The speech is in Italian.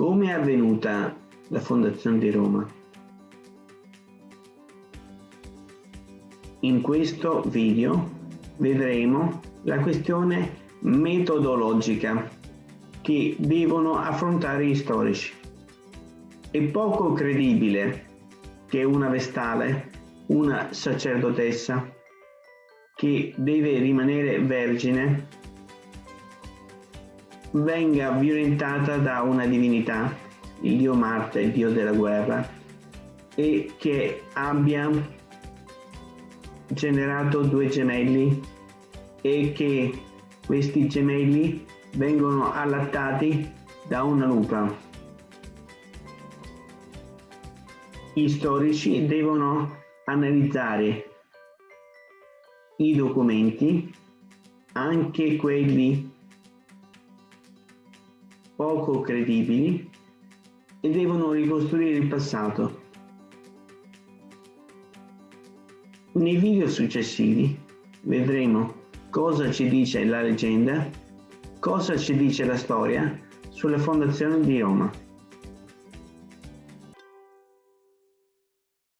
Come è avvenuta la fondazione di Roma? In questo video vedremo la questione metodologica che devono affrontare gli storici. È poco credibile che una vestale, una sacerdotessa, che deve rimanere vergine, venga violentata da una divinità, il dio Marte, il dio della guerra, e che abbia generato due gemelli e che questi gemelli vengono allattati da una lupa. Gli storici devono analizzare i documenti, anche quelli poco credibili, e devono ricostruire il passato. Nei video successivi vedremo cosa ci dice la leggenda, cosa ci dice la storia sulla fondazione di Roma.